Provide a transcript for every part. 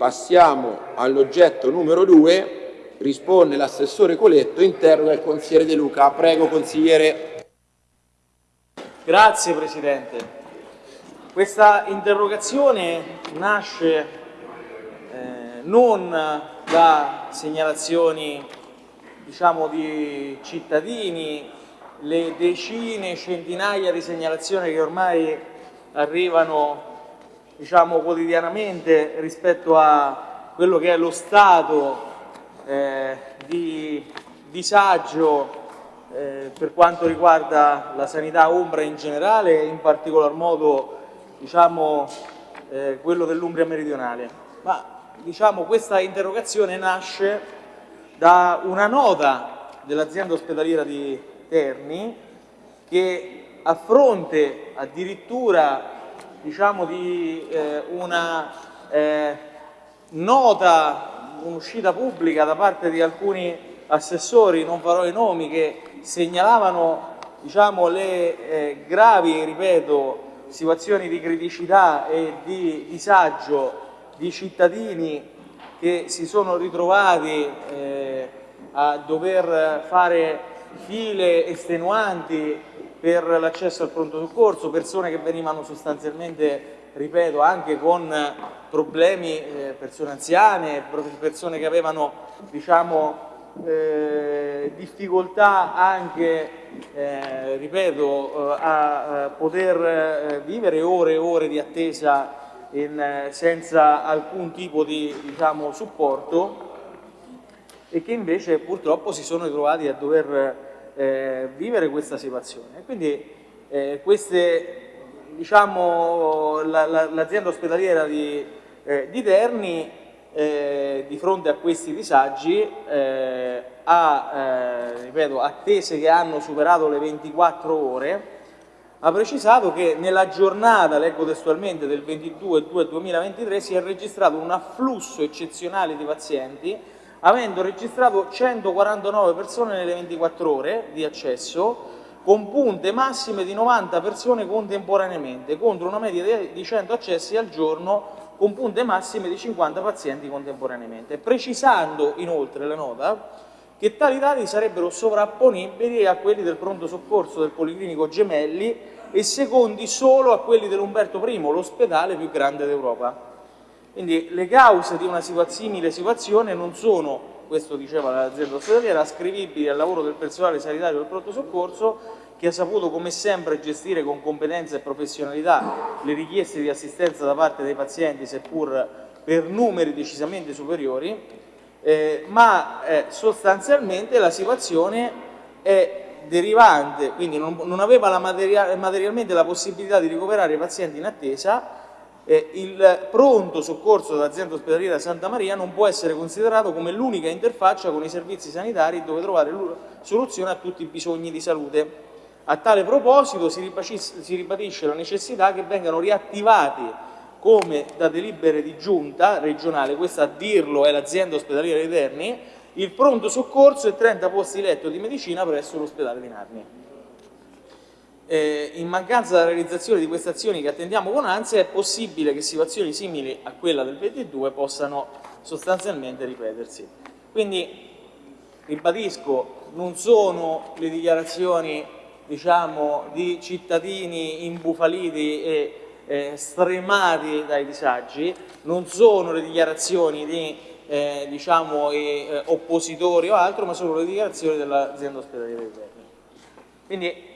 Passiamo all'oggetto numero 2, risponde l'assessore Coletto, interroga il consigliere De Luca. Prego consigliere. Grazie Presidente. Questa interrogazione nasce eh, non da segnalazioni diciamo, di cittadini, le decine, centinaia di segnalazioni che ormai arrivano diciamo, quotidianamente rispetto a quello che è lo stato eh, di disagio eh, per quanto riguarda la sanità ombra in generale e in particolar modo diciamo, eh, quello dell'Umbria meridionale. Ma diciamo, questa interrogazione nasce da una nota dell'azienda ospedaliera di Terni che a fronte addirittura diciamo, di eh, una eh, nota, un'uscita pubblica da parte di alcuni assessori, non farò i nomi, che segnalavano diciamo, le eh, gravi, ripeto, situazioni di criticità e di disagio di cittadini che si sono ritrovati eh, a dover fare file estenuanti per l'accesso al pronto soccorso, persone che venivano sostanzialmente, ripeto, anche con problemi, eh, persone anziane, persone che avevano diciamo, eh, difficoltà anche, eh, ripeto, eh, a, a poter eh, vivere ore e ore di attesa in, eh, senza alcun tipo di diciamo, supporto e che invece purtroppo si sono ritrovati a dover eh, vivere questa situazione. Quindi eh, queste, diciamo, l'azienda la, ospedaliera di, eh, di Terni eh, di fronte a questi disagi eh, ha, eh, ripeto, attese che hanno superato le 24 ore, ha precisato che nella giornata, leggo testualmente, del 22-2-2023 si è registrato un afflusso eccezionale di pazienti avendo registrato 149 persone nelle 24 ore di accesso con punte massime di 90 persone contemporaneamente, contro una media di 100 accessi al giorno con punte massime di 50 pazienti contemporaneamente, precisando inoltre la nota che tali dati sarebbero sovrapponibili a quelli del pronto soccorso del Policlinico Gemelli e secondi solo a quelli dell'Umberto I, l'ospedale più grande d'Europa. Quindi le cause di una simile situazione non sono, questo diceva l'azienda ospedaliera, ascrivibili al lavoro del personale sanitario del pronto soccorso che ha saputo come sempre gestire con competenza e professionalità le richieste di assistenza da parte dei pazienti seppur per numeri decisamente superiori, eh, ma eh, sostanzialmente la situazione è derivante, quindi non, non aveva la material, materialmente la possibilità di ricoverare i pazienti in attesa eh, il pronto soccorso dell'azienda ospedaliera Santa Maria non può essere considerato come l'unica interfaccia con i servizi sanitari dove trovare soluzione a tutti i bisogni di salute. A tale proposito si ribadisce la necessità che vengano riattivati come da delibere di giunta regionale, questa a dirlo è l'azienda ospedaliera di Terni, il pronto soccorso e 30 posti letto di medicina presso l'ospedale di Narni eh, in mancanza della realizzazione di queste azioni che attendiamo con ansia è possibile che situazioni simili a quella del 22 possano sostanzialmente ripetersi. Quindi ribadisco, non sono le dichiarazioni diciamo, di cittadini imbufaliti e eh, stremati dai disagi, non sono le dichiarazioni di eh, diciamo, eh, oppositori o altro, ma sono le dichiarazioni dell'azienda ospedaliera di Terni. Quindi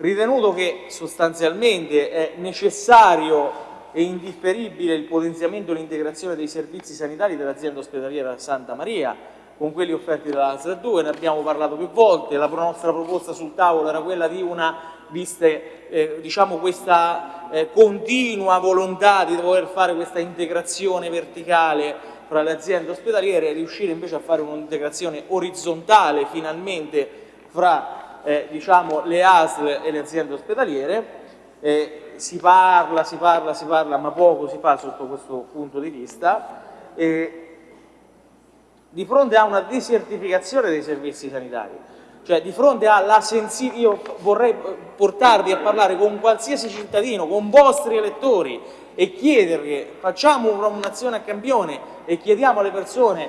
Ritenuto che sostanzialmente è necessario e indifferibile il potenziamento e l'integrazione dei servizi sanitari dell'azienda ospedaliera Santa Maria con quelli offerti dalla ASL 2, ne abbiamo parlato più volte, la nostra proposta sul tavolo era quella di una, viste eh, diciamo questa eh, continua volontà di dover fare questa integrazione verticale fra le aziende ospedaliere e riuscire invece a fare un'integrazione orizzontale finalmente fra eh, diciamo, le ASL e le aziende ospedaliere, eh, si parla, si parla, si parla, ma poco si fa sotto questo punto di vista, eh, di fronte a una desertificazione dei servizi sanitari. Cioè di fronte alla sensibilità, io vorrei portarvi a parlare con qualsiasi cittadino, con vostri elettori e chiedergli, facciamo un'azione a campione e chiediamo alle persone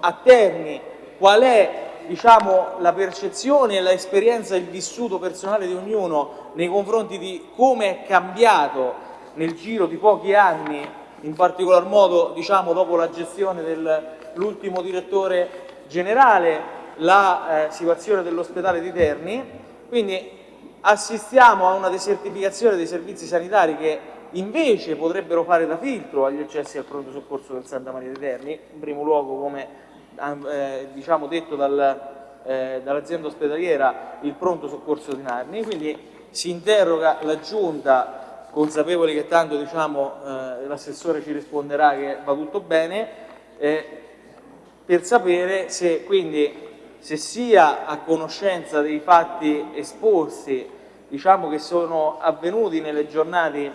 a Terni qual è diciamo, la percezione, l'esperienza, il vissuto personale di ognuno nei confronti di come è cambiato nel giro di pochi anni, in particolar modo diciamo, dopo la gestione dell'ultimo direttore generale, la eh, situazione dell'ospedale di Terni, quindi assistiamo a una desertificazione dei servizi sanitari che invece potrebbero fare da filtro agli accessi al pronto soccorso del Santa Maria di Terni, in primo luogo come eh, diciamo detto dal, eh, dall'azienda ospedaliera il pronto soccorso di Narni, quindi si interroga la Giunta, consapevoli che tanto diciamo, eh, l'assessore ci risponderà che va tutto bene, eh, per sapere se quindi se sia a conoscenza dei fatti esposti diciamo che sono avvenuti nelle giornate,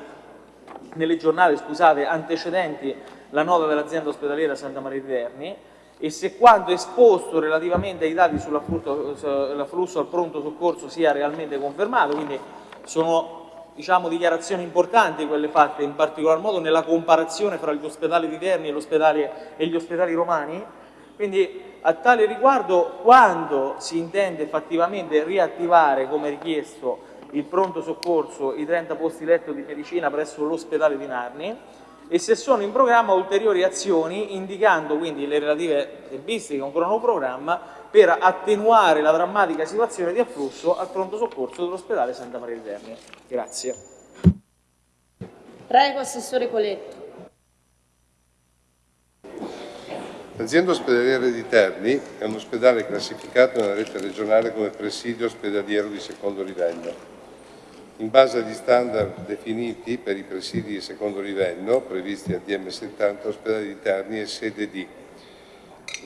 nelle giornate scusate, antecedenti la nota dell'azienda ospedaliera Santa Maria di Terni e se quanto esposto relativamente ai dati sull'afflusso al pronto soccorso sia realmente confermato, quindi sono diciamo, dichiarazioni importanti quelle fatte in particolar modo nella comparazione fra gli ospedali di Terni e, gli ospedali romani, quindi a tale riguardo quando si intende effettivamente riattivare come richiesto il pronto soccorso, i 30 posti letto di medicina presso l'ospedale di Narni, e se sono in programma ulteriori azioni indicando quindi le relative tempistiche, un cronoprogramma per attenuare la drammatica situazione di afflusso al pronto soccorso dell'ospedale Santa Maria di Terni. Grazie. Prego, Assessore Coletto. L'azienda ospedaliera di Terni è un ospedale classificato nella rete regionale come presidio ospedaliero di secondo livello in base agli standard definiti per i presidi di secondo livello previsti al DM70 ospedali di Terni e sede di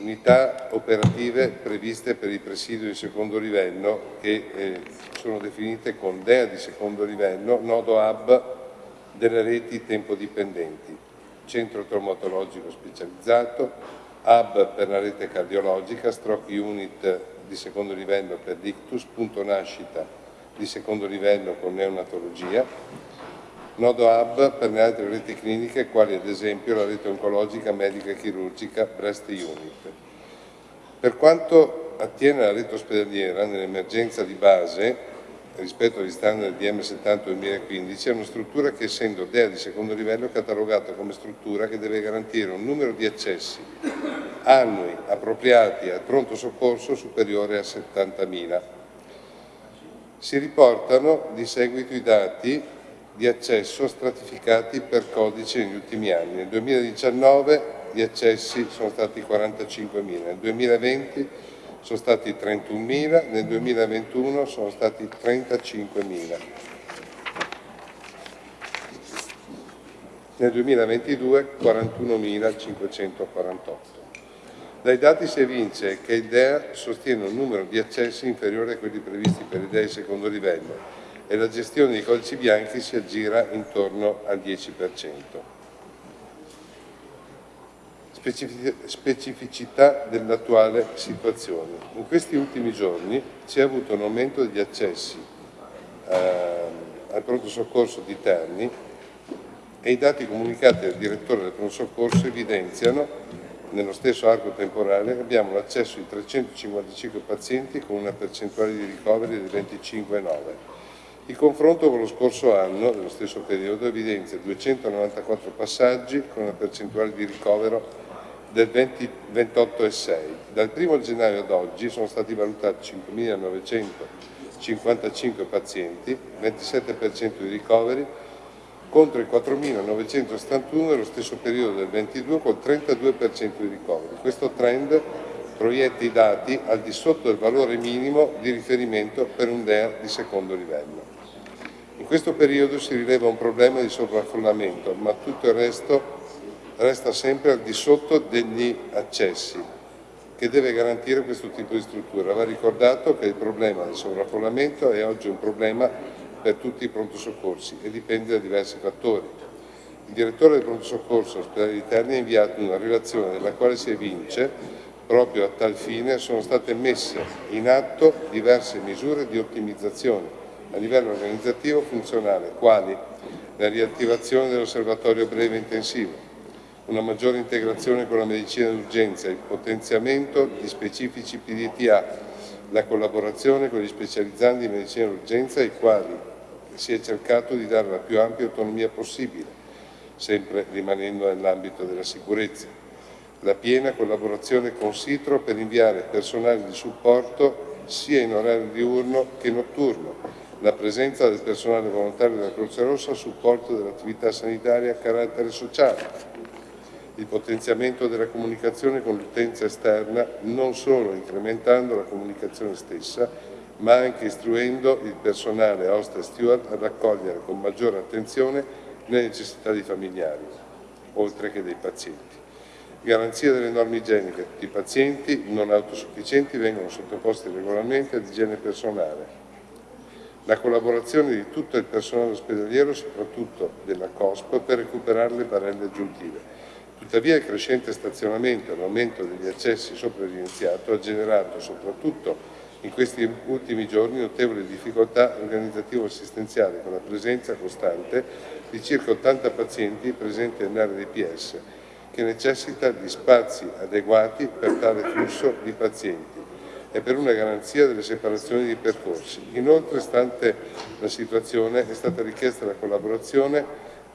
unità operative previste per il presidio di secondo livello che eh, sono definite con DEA di secondo livello, nodo hub delle reti tempo dipendenti, centro traumatologico specializzato, hub per la rete cardiologica, stroke unit di secondo livello per l'ictus, punto nascita di secondo livello con neonatologia, nodo hub per le altre reti cliniche quali ad esempio la rete oncologica, medica e chirurgica Breast Unit. Per quanto attiene alla rete ospedaliera, nell'emergenza di base, rispetto agli standard di M70 2015, è una struttura che essendo DEA di secondo livello è catalogata come struttura che deve garantire un numero di accessi annui appropriati al pronto soccorso superiore a 70.000 si riportano di seguito i dati di accesso stratificati per codice negli ultimi anni. Nel 2019 gli accessi sono stati 45.000, nel 2020 sono stati 31.000, nel 2021 sono stati 35.000. Nel 2022 41.548. Dai dati si evince che il DEA sostiene un numero di accessi inferiore a quelli previsti per i DEA di secondo livello e la gestione dei codici bianchi si aggira intorno al 10%. Specificità dell'attuale situazione. In questi ultimi giorni si è avuto un aumento degli accessi eh, al pronto soccorso di Terni e i dati comunicati dal direttore del pronto soccorso evidenziano nello stesso arco temporale abbiamo l'accesso di 355 pazienti con una percentuale di ricoveri del 25,9. Il confronto con lo scorso anno, nello stesso periodo, evidenzia 294 passaggi con una percentuale di ricovero del 28,6. Dal 1 gennaio ad oggi sono stati valutati 5.955 pazienti, 27% di ricoveri, contro i 4.971 nello stesso periodo del 22 col 32% di ricoveri. Questo trend proietta i dati al di sotto del valore minimo di riferimento per un DEA di secondo livello. In questo periodo si rileva un problema di sovraffollamento, ma tutto il resto resta sempre al di sotto degli accessi che deve garantire questo tipo di struttura. Va ricordato che il problema del sovraffollamento è oggi un problema per tutti i pronto soccorsi e dipende da diversi fattori. Il direttore del pronto soccorso ospedale di Terni ha inviato una relazione nella quale si evince Proprio a tal fine sono state messe in atto diverse misure di ottimizzazione a livello organizzativo funzionale, quali la riattivazione dell'osservatorio breve intensivo, una maggiore integrazione con la medicina d'urgenza, il potenziamento di specifici PDTA, la collaborazione con gli specializzanti di medicina d'urgenza ai quali si è cercato di dare la più ampia autonomia possibile, sempre rimanendo nell'ambito della sicurezza. La piena collaborazione con Citro per inviare personale di supporto sia in orario diurno che notturno, la presenza del personale volontario della Croce Rossa a supporto dell'attività sanitaria a carattere sociale, il potenziamento della comunicazione con l'utenza esterna non solo incrementando la comunicazione stessa, ma anche istruendo il personale host e steward a raccogliere con maggiore attenzione le necessità dei familiari, oltre che dei pazienti. Garanzia delle norme igieniche. Tutti i pazienti non autosufficienti vengono sottoposti regolarmente ad igiene personale. La collaborazione di tutto il personale ospedaliero, soprattutto della COSP, per recuperare le barelle aggiuntive. Tuttavia il crescente stazionamento e l'aumento degli accessi sopra evidenziato ha generato, soprattutto in questi ultimi giorni, notevoli difficoltà organizzativo-assistenziali con la presenza costante di circa 80 pazienti presenti nell'area dei PS che necessita di spazi adeguati per tale flusso di pazienti e per una garanzia delle separazioni di percorsi. Inoltre, stante la situazione, è stata richiesta la collaborazione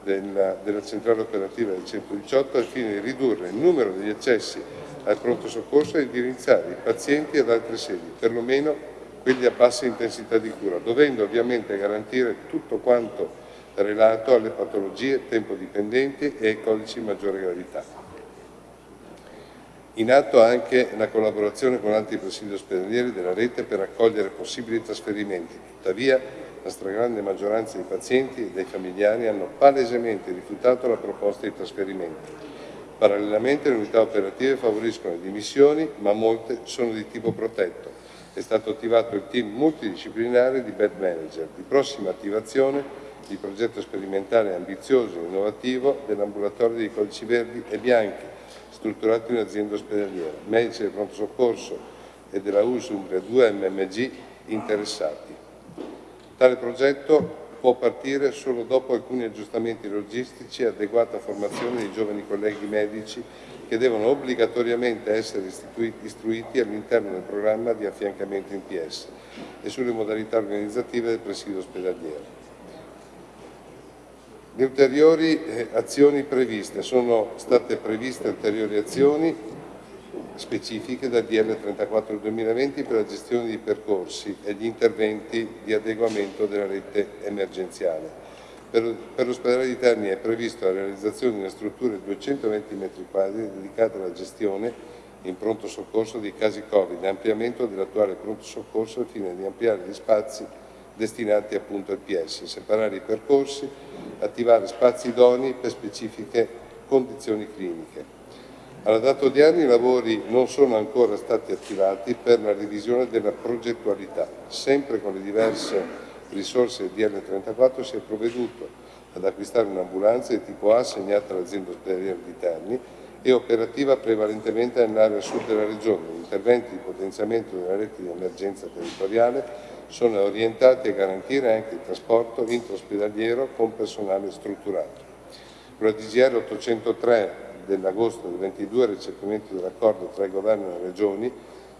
della, della centrale operativa del 118 al fine di ridurre il numero degli accessi al pronto soccorso e indirizzare i pazienti ad altre sedi, perlomeno quelli a bassa intensità di cura, dovendo ovviamente garantire tutto quanto relato alle patologie tempo dipendenti e ai codici di maggiore gravità. In atto anche la collaborazione con altri presidi ospedalieri della rete per accogliere possibili trasferimenti, tuttavia la stragrande maggioranza dei pazienti e dei familiari hanno palesemente rifiutato la proposta di trasferimento. Parallelamente le unità operative favoriscono le dimissioni, ma molte sono di tipo protetto. È stato attivato il team multidisciplinare di bed manager, di prossima attivazione il progetto sperimentale ambizioso e innovativo dell'ambulatorio dei codici verdi e bianchi, strutturato in azienda ospedaliera, medici del pronto soccorso e della USUMBRIA 2 MMG interessati. Tale progetto può partire solo dopo alcuni aggiustamenti logistici e adeguata formazione dei giovani colleghi medici che devono obbligatoriamente essere istruiti all'interno del programma di affiancamento in PS e sulle modalità organizzative del presidio ospedaliero. Le ulteriori eh, azioni previste, sono state previste ulteriori azioni specifiche dal DL 34 del 2020 per la gestione di percorsi e gli interventi di adeguamento della rete emergenziale. Per, per l'ospedale di Terni è prevista la realizzazione di una struttura di 220 m2 dedicata alla gestione in pronto soccorso dei casi Covid e ampliamento dell'attuale pronto soccorso al fine di ampliare gli spazi destinati appunto al PS, separare i percorsi, attivare spazi idonei per specifiche condizioni cliniche. Alla data odierna i lavori non sono ancora stati attivati per la revisione della progettualità. Sempre con le diverse risorse DL34 si è provveduto ad acquistare un'ambulanza di tipo A assegnata all'azienda ospedaliera di Terni e operativa prevalentemente nell'area sud della regione. Gli interventi di potenziamento della rete di emergenza territoriale sono orientati a garantire anche il trasporto intraospedaliero con personale strutturato. Con la DGR 803 dell'agosto del 22 recepimento dell'accordo tra il Governo e le Regioni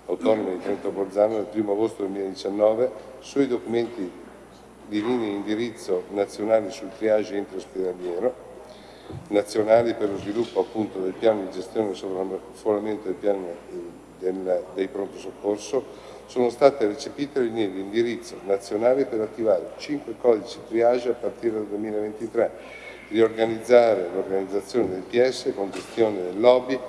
autonome di Trento Bolzano del 1 agosto 2019 sui documenti di linee di indirizzo nazionali sul triage intraospedaliero nazionali per lo sviluppo appunto del piano di gestione del sovraffollamento del piano del, dei pronto soccorso sono state recepite le linee di indirizzo nazionali per attivare 5 codici triage a partire dal 2023, riorganizzare l'organizzazione del PS con gestione del lobby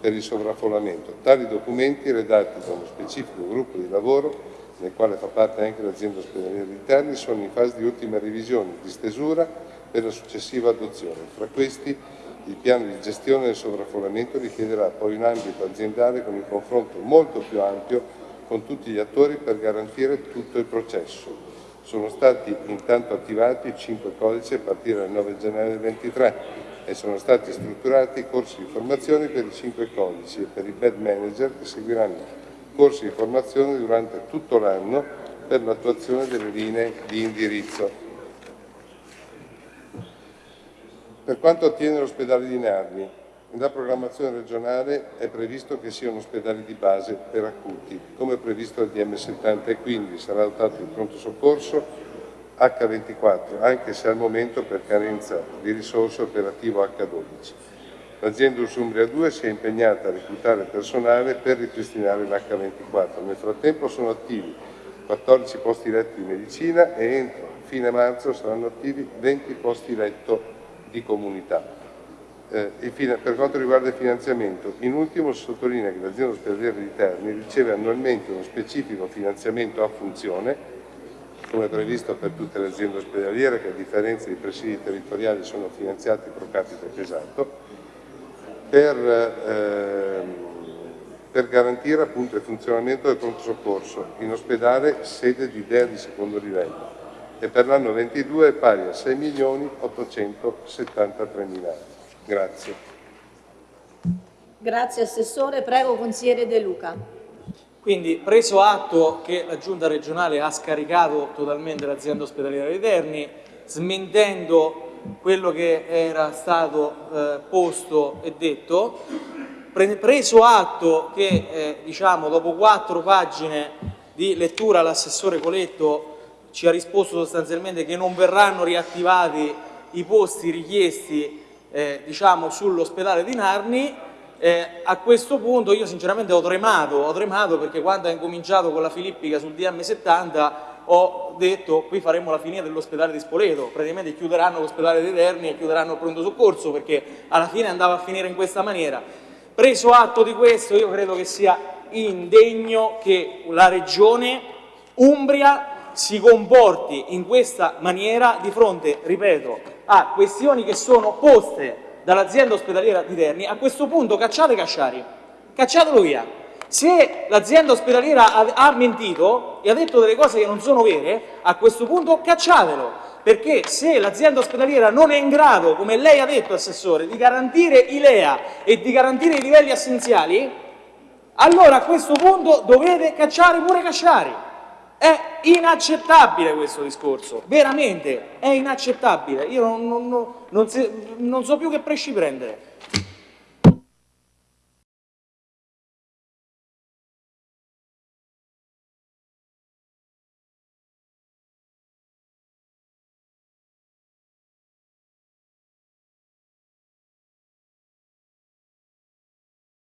per il sovraffollamento. Tali documenti redatti da uno specifico gruppo di lavoro nel quale fa parte anche l'azienda ospedaliera di Terni, sono in fase di ultima revisione di stesura per la successiva adozione. Fra questi il piano di gestione del sovraffollamento richiederà poi un ambito aziendale con un confronto molto più ampio con tutti gli attori per garantire tutto il processo. Sono stati intanto attivati 5 codici a partire dal 9 gennaio del 23. e sono stati strutturati corsi di formazione per i cinque codici e per i bed manager che seguiranno corsi di formazione durante tutto l'anno per l'attuazione delle linee di indirizzo. Per quanto attiene l'ospedale di Narni, nella programmazione regionale è previsto che sia un ospedale di base per acuti, come previsto dal DM70 e quindi sarà dotato di pronto soccorso H24, anche se al momento per carenza di risorse operativo H12. L'azienda Usumbria 2 si è impegnata a reclutare personale per ripristinare l'H24. Nel frattempo sono attivi 14 posti letto di medicina e entro fine marzo saranno attivi 20 posti letto di comunità. Eh, per quanto riguarda il finanziamento, in ultimo si sottolinea che l'azienda ospedaliera di Terni riceve annualmente uno specifico finanziamento a funzione, come previsto per tutte le aziende ospedaliere che a differenza dei presidi territoriali sono finanziati pro capite pesato, per, eh, per garantire appunto, il funzionamento del pronto soccorso in ospedale sede di DEA di secondo livello e per l'anno 22 è pari a 6 milioni 873 mila euro. Grazie. Grazie Assessore. Prego Consigliere De Luca. Quindi preso atto che la Giunta regionale ha scaricato totalmente l'azienda ospedaliera di Terni, smentendo quello che era stato eh, posto e detto, pre preso atto che eh, diciamo, dopo quattro pagine di lettura l'assessore Coletto ci ha risposto sostanzialmente che non verranno riattivati i posti richiesti eh, diciamo, sull'ospedale di Narni, eh, a questo punto io sinceramente ho tremato, ho tremato perché quando ha incominciato con la Filippica sul DM70 ho detto qui faremo la fine dell'ospedale di Spoleto, praticamente chiuderanno l'ospedale dei Terni e chiuderanno il pronto soccorso perché alla fine andava a finire in questa maniera. Preso atto di questo io credo che sia indegno che la Regione Umbria si comporti in questa maniera di fronte, ripeto, a questioni che sono poste dall'azienda ospedaliera di Terni, a questo punto cacciate Casciari, cacciatelo via. Se l'azienda ospedaliera ha, mentito e ha detto delle cose che non sono vere, a questo punto cacciatelo, perché se l'azienda ospedaliera non è in grado, come lei ha detto Assessore, di garantire i LEA e di garantire i livelli essenziali, allora a questo punto dovete cacciare pure Casciari. Inaccettabile questo discorso, veramente è inaccettabile. Io non, non, non, non so più che presci prendere.